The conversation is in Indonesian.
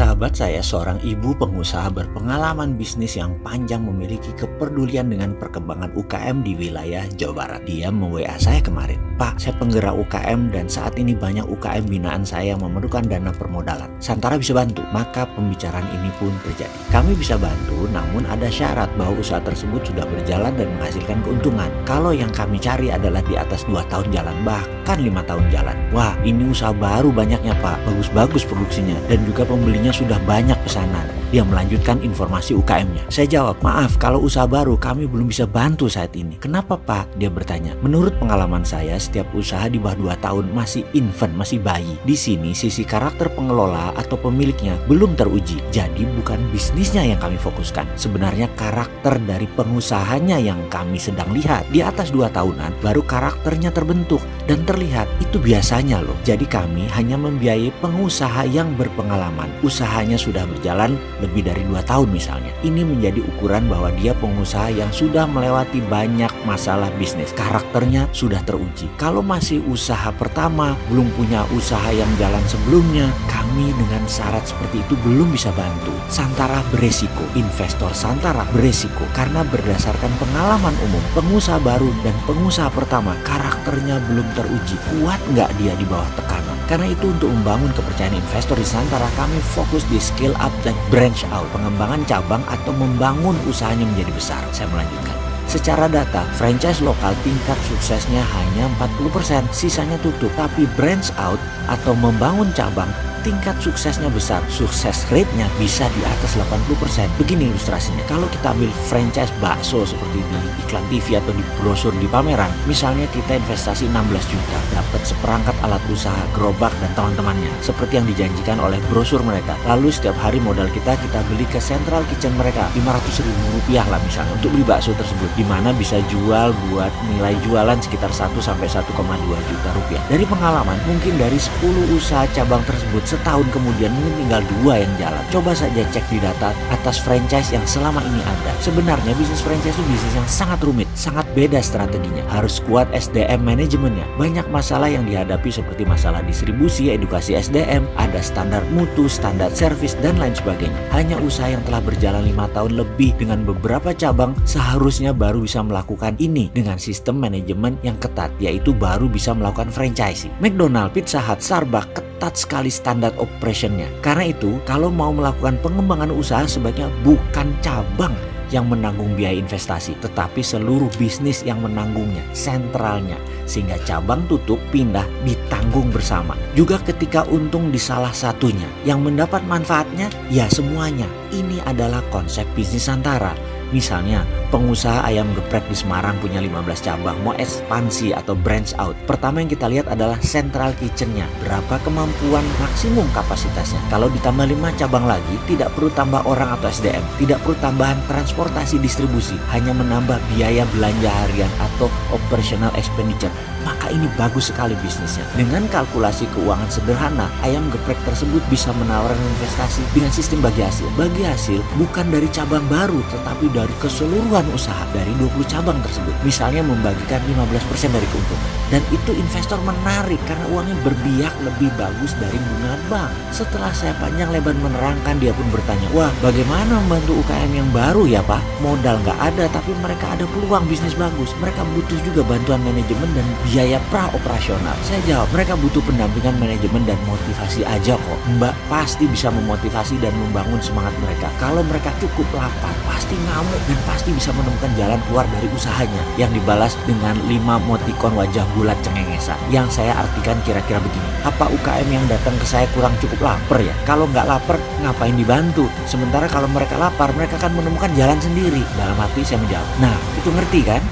casa. Sahabat saya seorang ibu pengusaha berpengalaman bisnis yang panjang memiliki kepedulian dengan perkembangan UKM di wilayah Jawa Barat. Dia me-WA saya kemarin, Pak saya penggerak UKM dan saat ini banyak UKM binaan saya yang memerlukan dana permodalan. Santara bisa bantu, maka pembicaraan ini pun terjadi. Kami bisa bantu namun ada syarat bahwa usaha tersebut sudah berjalan dan menghasilkan keuntungan. Kalau yang kami cari adalah di atas 2 tahun jalan bahkan lima tahun jalan. Wah ini usaha baru banyaknya Pak, bagus-bagus produksinya dan juga pembeli sudah banyak pesanan. Dia melanjutkan informasi UKM-nya. Saya jawab, maaf kalau usaha baru kami belum bisa bantu saat ini. Kenapa Pak? Dia bertanya. Menurut pengalaman saya, setiap usaha di bawah 2 tahun masih infant, masih bayi. Di sini sisi karakter pengelola atau pemiliknya belum teruji. Jadi bukan bisnisnya yang kami fokuskan. Sebenarnya karakter dari pengusahanya yang kami sedang lihat. Di atas 2 tahunan baru karakternya terbentuk dan terlihat. Itu biasanya loh. Jadi kami hanya membiayai pengusaha yang berpengalaman. Usahanya sudah berjalan lebih dari dua tahun misalnya. Ini menjadi ukuran bahwa dia pengusaha yang sudah melewati banyak masalah bisnis. Karakternya sudah teruji. Kalau masih usaha pertama, belum punya usaha yang jalan sebelumnya, kami dengan syarat seperti itu belum bisa bantu. Santara beresiko, investor Santara beresiko karena berdasarkan pengalaman umum, pengusaha baru dan pengusaha pertama karakternya belum teruji. Kuat nggak dia di bawah tekanan? Karena itu untuk membangun kepercayaan investor di Santara, kami fokus di scale up dan branch out, pengembangan cabang atau membangun usahanya menjadi besar. Saya melanjutkan. Secara data, franchise lokal tingkat suksesnya hanya 40%, sisanya tutup. Tapi branch out atau membangun cabang tingkat suksesnya besar, sukses rate-nya bisa di atas 80%. Begini ilustrasinya, kalau kita ambil franchise bakso seperti di iklan TV atau di brosur di pameran, misalnya kita investasi 16 juta, dapat seperangkat alat usaha, gerobak dan teman-temannya, seperti yang dijanjikan oleh brosur mereka. Lalu setiap hari modal kita kita beli ke central kitchen mereka, 500 ribu rupiah lah misalnya, untuk beli bakso tersebut, di mana bisa jual buat nilai jualan sekitar 1 sampai 1,2 juta rupiah. Dari pengalaman, mungkin dari 10 usaha cabang tersebut setahun kemudian mungkin tinggal dua yang jalan. Coba saja cek di data atas franchise yang selama ini ada. Sebenarnya bisnis franchise itu bisnis yang sangat rumit, sangat beda strateginya. Harus kuat SDM manajemennya. Banyak masalah yang dihadapi seperti masalah distribusi, edukasi SDM, ada standar mutu, standar service, dan lain sebagainya. Hanya usaha yang telah berjalan lima tahun lebih dengan beberapa cabang seharusnya baru bisa melakukan ini dengan sistem manajemen yang ketat, yaitu baru bisa melakukan franchising. McDonald, Pizza Hut, Starbucks ketat sekali standar operationnya. Karena itu, kalau mau melakukan pengembangan usaha sebaiknya bukan cabang yang menanggung biaya investasi, tetapi seluruh bisnis yang menanggungnya, sentralnya, sehingga cabang tutup pindah ditanggung bersama. Juga ketika untung di salah satunya, yang mendapat manfaatnya ya semuanya. Ini adalah konsep bisnis antara. Misalnya, pengusaha ayam geprek di Semarang punya 15 cabang, mau ekspansi atau branch out. Pertama yang kita lihat adalah central kitchennya, berapa kemampuan maksimum kapasitasnya. Kalau ditambah 5 cabang lagi, tidak perlu tambah orang atau SDM, tidak perlu tambahan transportasi distribusi, hanya menambah biaya belanja harian atau operational expenditure. Maka ini bagus sekali bisnisnya. Dengan kalkulasi keuangan sederhana, ayam geprek tersebut bisa menawarkan investasi dengan sistem bagi hasil. Bagi hasil bukan dari cabang baru, tetapi dari keseluruhan usaha dari 20 cabang tersebut. Misalnya membagikan 15% dari keuntungan. Dan itu investor menarik karena uangnya berbiak lebih bagus dari bunga bank. Setelah saya panjang lebar menerangkan, dia pun bertanya, wah bagaimana membantu UKM yang baru ya Pak? Modal nggak ada tapi mereka ada peluang bisnis bagus. Mereka butuh juga bantuan manajemen dan biaya pra operasional. Saya jawab, mereka butuh pendampingan manajemen dan motivasi aja kok. Mbak pasti bisa memotivasi dan membangun semangat mereka. Kalau mereka cukup lapar, pasti ngamuk dan pasti bisa menemukan jalan keluar dari usahanya. Yang dibalas dengan 5 motikon wajah bulat cengengesan. Yang saya artikan kira-kira begini. Apa UKM yang datang ke saya kurang cukup lapar ya? Kalau nggak lapar, ngapain dibantu? Sementara kalau mereka lapar, mereka akan menemukan jalan sendiri. Dalam hati saya menjawab, nah itu ngerti kan?